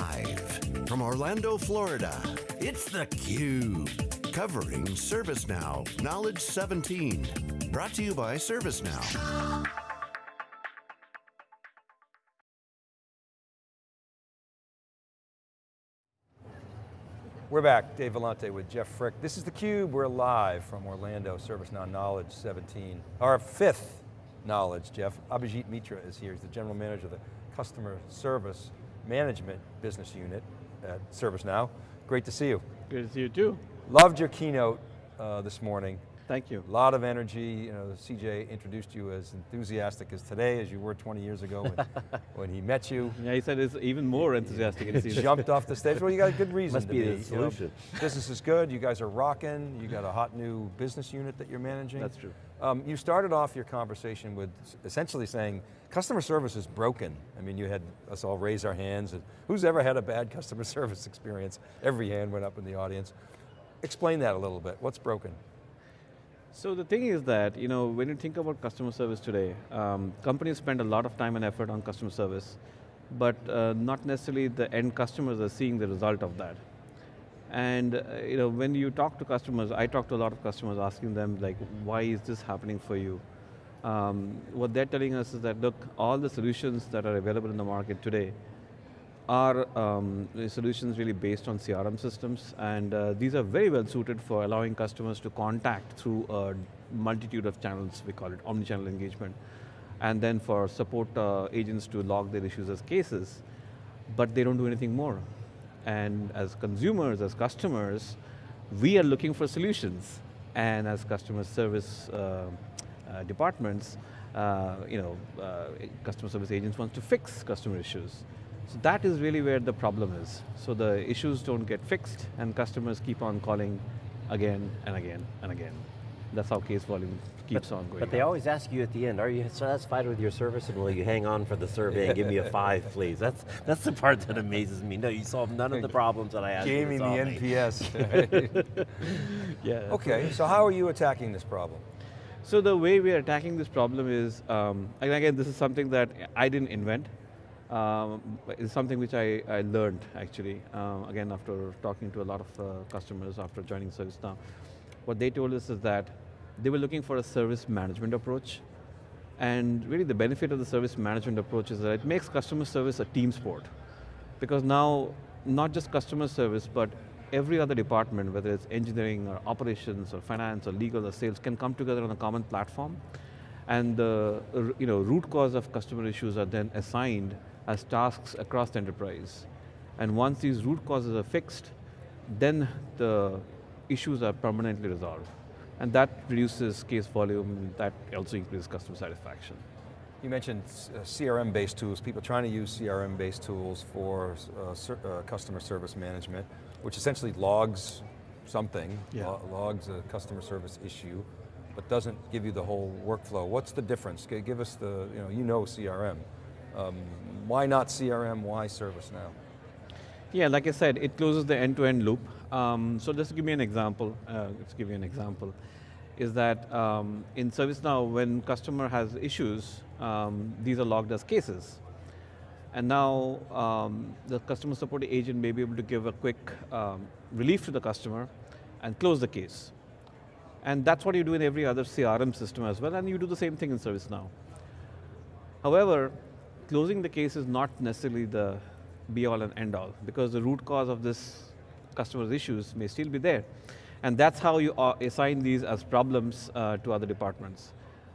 Live from Orlando, Florida, it's theCUBE. Covering ServiceNow Knowledge 17. Brought to you by ServiceNow. We're back, Dave Vellante with Jeff Frick. This is theCUBE, we're live from Orlando, ServiceNow Knowledge 17. Our fifth Knowledge, Jeff. Abhijit Mitra is here, he's the General Manager of the Customer Service Management Business Unit at ServiceNow. Great to see you. Good to see you too. Loved your keynote uh, this morning. Thank you. A lot of energy, you know, CJ introduced you as enthusiastic as today as you were 20 years ago when, when he met you. Yeah, he said it's even more enthusiastic. He jumped off the stage. Well, you got a good reason Must to be be. the solution. You know, business is good, you guys are rocking, you got a hot new business unit that you're managing. That's true. Um, you started off your conversation with essentially saying, customer service is broken. I mean, you had us all raise our hands. And who's ever had a bad customer service experience? Every hand went up in the audience. Explain that a little bit, what's broken? So the thing is that, you know, when you think about customer service today, um, companies spend a lot of time and effort on customer service, but uh, not necessarily the end customers are seeing the result of that. And uh, you know, when you talk to customers, I talk to a lot of customers asking them like, why is this happening for you? Um, what they're telling us is that, look, all the solutions that are available in the market today are um, solutions really based on CRM systems, and uh, these are very well suited for allowing customers to contact through a multitude of channels, we call it omni-channel engagement, and then for support uh, agents to log their issues as cases, but they don't do anything more. And as consumers, as customers, we are looking for solutions, and as customer service uh, uh departments, uh, you know, uh, customer service agents want to fix customer issues. So that is really where the problem is. So the issues don't get fixed and customers keep on calling again and again and again. That's how case volume keeps but, on going But they up. always ask you at the end, are you satisfied with your service and will you hang on for the survey and give me a five, please? That's that's the part that amazes me. No, you solved none of the problems that I asked Gaming the you NPS. yeah. okay, so how are you attacking this problem? So the way we are attacking this problem is, um, and again, this is something that I didn't invent. Um, it's something which I, I learned actually, uh, again after talking to a lot of uh, customers after joining ServiceNow. What they told us is that they were looking for a service management approach and really the benefit of the service management approach is that it makes customer service a team sport. Because now, not just customer service, but every other department, whether it's engineering or operations or finance or legal or sales, can come together on a common platform. And the you know, root cause of customer issues are then assigned as tasks across the enterprise. And once these root causes are fixed, then the issues are permanently resolved. And that reduces case volume, that also increases customer satisfaction. You mentioned uh, CRM-based tools, people trying to use CRM-based tools for uh, ser uh, customer service management, which essentially logs something, yeah. lo logs a customer service issue, but doesn't give you the whole workflow. What's the difference? Give us the, you know, you know CRM. Um, why not CRM, why ServiceNow? Yeah, like I said, it closes the end-to-end -end loop. Um, so just give me an example, uh, let's give you an example, is that um, in ServiceNow, when customer has issues, um, these are logged as cases. And now um, the customer support agent may be able to give a quick um, relief to the customer and close the case. And that's what you do in every other CRM system as well, and you do the same thing in ServiceNow. However, closing the case is not necessarily the be all and end all because the root cause of this customer's issues may still be there. And that's how you uh, assign these as problems uh, to other departments.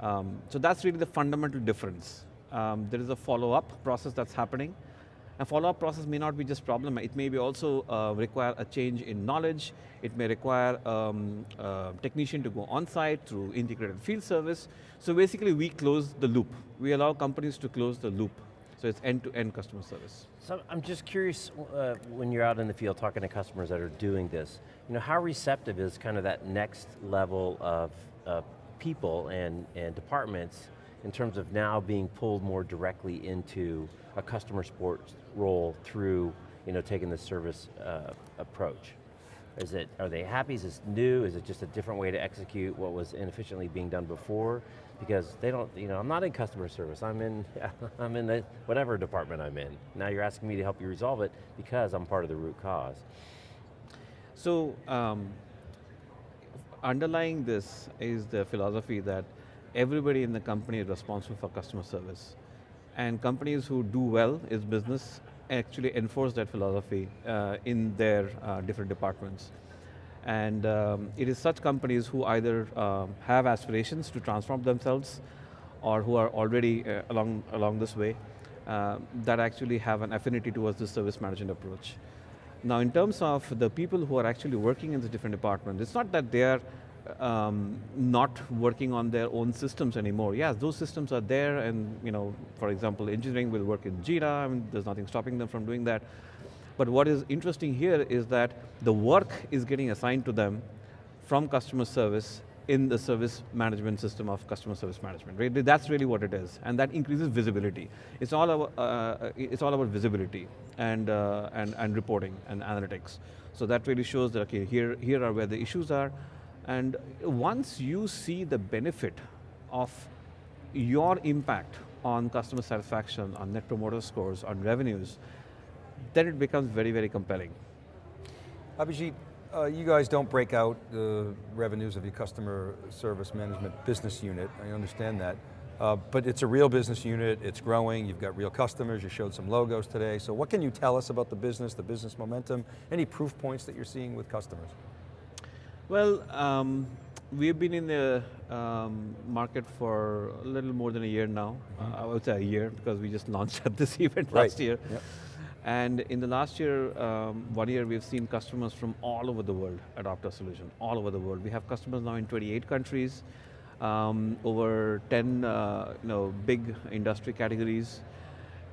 Um, so that's really the fundamental difference. Um, there is a follow-up process that's happening. A follow-up process may not be just problem, it may be also uh, require a change in knowledge, it may require um, a technician to go on-site through integrated field service. So basically we close the loop. We allow companies to close the loop. So it's end-to-end -end customer service. So I'm just curious, uh, when you're out in the field talking to customers that are doing this, you know, how receptive is kind of that next level of uh, people and, and departments in terms of now being pulled more directly into a customer support role through you know, taking the service uh, approach? Is it, are they happy, is this new, is it just a different way to execute what was inefficiently being done before? because they don't, you know, I'm not in customer service, I'm in, I'm in the, whatever department I'm in. Now you're asking me to help you resolve it because I'm part of the root cause. So, um, underlying this is the philosophy that everybody in the company is responsible for customer service. And companies who do well is business actually enforce that philosophy uh, in their uh, different departments. And um, it is such companies who either um, have aspirations to transform themselves or who are already uh, along, along this way uh, that actually have an affinity towards the service management approach. Now in terms of the people who are actually working in the different departments, it's not that they are um, not working on their own systems anymore. Yes, those systems are there and, you know, for example, engineering will work in Jira, I mean, there's nothing stopping them from doing that. But what is interesting here is that the work is getting assigned to them from customer service in the service management system of customer service management. Right? That's really what it is, and that increases visibility. It's all about, uh, it's all about visibility and, uh, and, and reporting and analytics. So that really shows that, okay, here, here are where the issues are, and once you see the benefit of your impact on customer satisfaction, on net promoter scores, on revenues, then it becomes very, very compelling. Abhijit, uh, you guys don't break out the revenues of your customer service management business unit, I understand that. Uh, but it's a real business unit, it's growing, you've got real customers, you showed some logos today. So what can you tell us about the business, the business momentum, any proof points that you're seeing with customers? Well, um, we've been in the um, market for a little more than a year now. Mm -hmm. uh, I would say a year because we just launched at this event right. last year. Yep. And in the last year, um, one year, we've seen customers from all over the world adopt our solution, all over the world. We have customers now in 28 countries, um, over 10 uh, you know, big industry categories,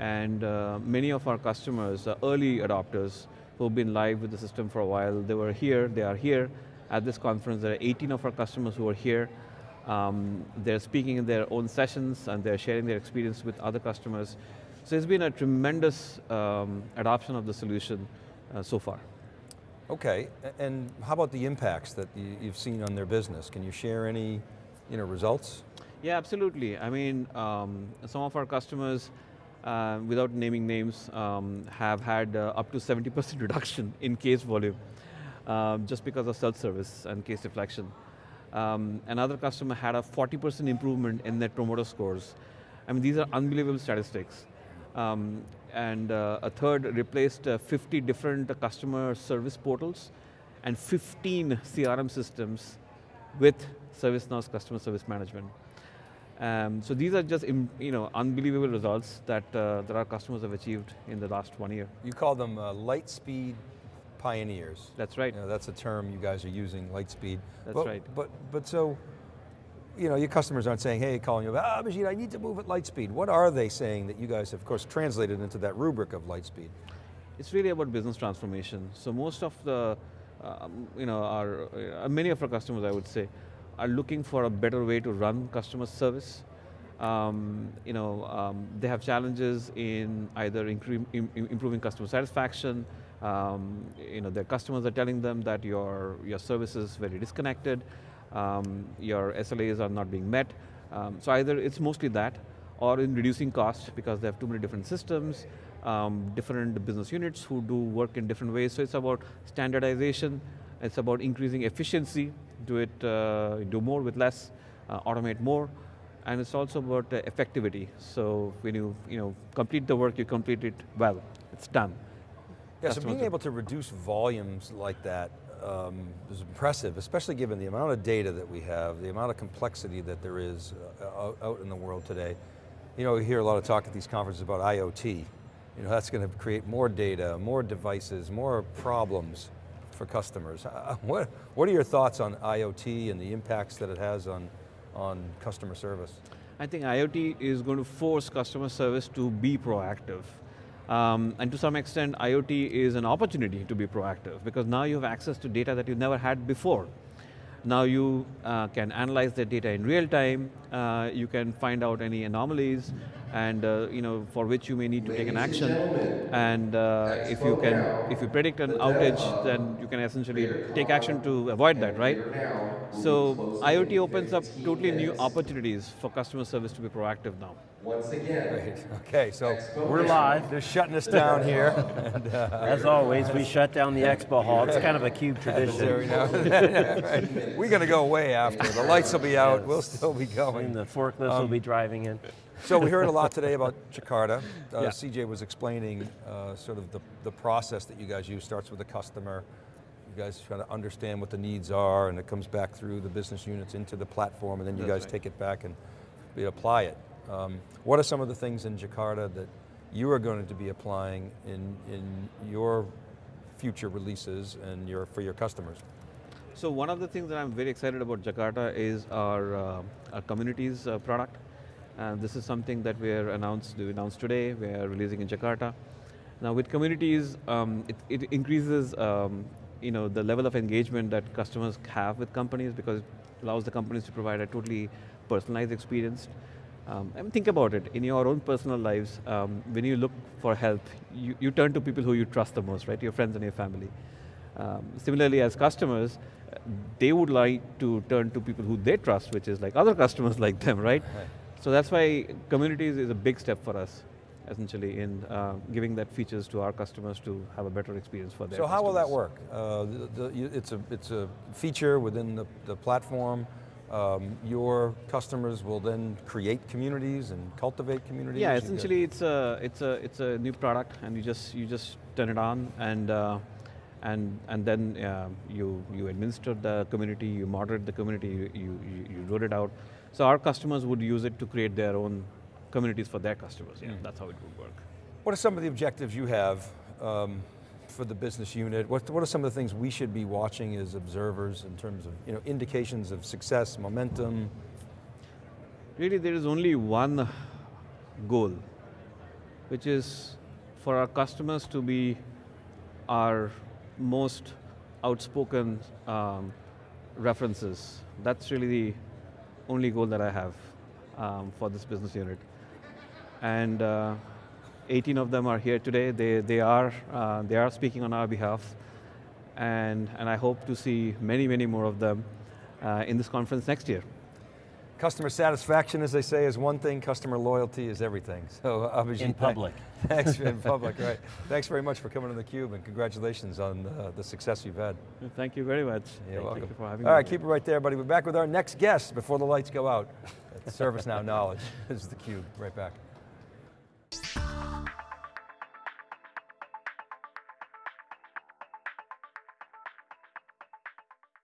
and uh, many of our customers are early adopters who've been live with the system for a while. They were here, they are here. At this conference, there are 18 of our customers who are here. Um, they're speaking in their own sessions and they're sharing their experience with other customers. So it's been a tremendous um, adoption of the solution uh, so far. Okay, and how about the impacts that you've seen on their business? Can you share any you know, results? Yeah, absolutely. I mean, um, some of our customers, uh, without naming names, um, have had uh, up to 70% reduction in case volume, um, just because of self-service and case deflection. Um, another customer had a 40% improvement in net promoter scores. I mean, these are unbelievable statistics. Um, and uh, a third replaced uh, 50 different customer service portals and 15 CRM systems with ServiceNow's customer service management. Um, so these are just you know unbelievable results that uh, that our customers have achieved in the last one year. You call them uh, light speed pioneers. That's right. You know, that's a term you guys are using, Lightspeed. That's but, right. But but so you know, your customers aren't saying, hey, calling you, ah, Abhijit, I need to move at Lightspeed. What are they saying that you guys have, of course, translated into that rubric of Lightspeed? It's really about business transformation. So most of the, um, you know, our, uh, many of our customers, I would say, are looking for a better way to run customer service. Um, you know, um, they have challenges in either improving customer satisfaction, um, you know, their customers are telling them that your, your service is very disconnected, um, your SLAs are not being met. Um, so either it's mostly that, or in reducing cost because they have too many different systems, um, different business units who do work in different ways. So it's about standardization, it's about increasing efficiency, do it, uh, do more with less, uh, automate more, and it's also about uh, effectivity. So when you, you know, complete the work, you complete it well, it's done. Yeah, so being able to reduce volumes like that um, is impressive, especially given the amount of data that we have, the amount of complexity that there is uh, out in the world today. You know, we hear a lot of talk at these conferences about IoT. You know, that's going to create more data, more devices, more problems for customers. Uh, what, what are your thoughts on IoT and the impacts that it has on, on customer service? I think IoT is going to force customer service to be proactive. Um, and to some extent, IoT is an opportunity to be proactive because now you have access to data that you never had before. Now you uh, can analyze the data in real time, uh, you can find out any anomalies, and uh, you know for which you may need to take an action. And uh, if you can, if you predict an outage, then you can essentially take action to avoid that, right? So IoT opens up totally new opportunities for customer service to be proactive now. Once again, Great. Okay, so We're live. they're shutting us down here. and, uh, As always, we shut down the expo hall. It's kind of a cube tradition. Right. We're going to go way after. The lights will be out, we'll still be And going. the forklifts will be driving in. So we heard a lot today about Jakarta. Uh, Yeah. CJ was explaining uh, sort of the, the process that you guys use starts with the customer. You guys try to understand what the needs are and it comes back through the business units into the platform and then you That's guys right. take it back and we apply it. Um, what are some of the things in Jakarta that you are going to be applying in, in your future releases and your, for your customers? So one of the things that I'm very excited about Jakarta is our, uh, our communities uh, product. And this is something that we are announced, we announced today, we are releasing in Jakarta. Now with communities, um, it, it increases um, you know, the level of engagement that customers have with companies because it allows the companies to provide a totally personalized experience. Um, and think about it, in your own personal lives, um, when you look for help, you, you turn to people who you trust the most, right? Your friends and your family. Um, similarly, as customers, they would like to turn to people who they trust, which is like other customers like them, right? Right. So that's why communities is a big step for us, essentially, in uh, giving that features to our customers to have a better experience for their So how will that work? Uh, the, the, it's, a, it's a feature within the, the platform. Um, your customers will then create communities and cultivate communities? Yeah, essentially it's a it's a it's a new product, and you just you just turn it on, and uh, and and then uh, you you administer the community, you moderate the community, you, you you you roll it out. So our customers would use it to create their own communities for their customers. Yeah, that's how it would work. What are some of the objectives you have um, for the business unit? What, what are some of the things we should be watching as observers in terms of you know, indications of success, momentum? Really, there is only one goal, which is for our customers to be our most outspoken um, references. That's really the only goal that I have um, for this business unit. And uh, 18 of them are here today. They, they, are, uh, they are speaking on our behalf. And, and I hope to see many, many more of them uh, in this conference next year. Customer satisfaction, as they say, is one thing, customer loyalty is everything. So Abhijit, In public. Thanks, in public, right. Thanks very much for coming to theCUBE and congratulations on uh, the success you've had. Thank you very much. You're Thank welcome. you for having All me. right, keep it right there, buddy. We're back with our next guest before the lights go out. At ServiceNow Knowledge. This is theCUBE, right back.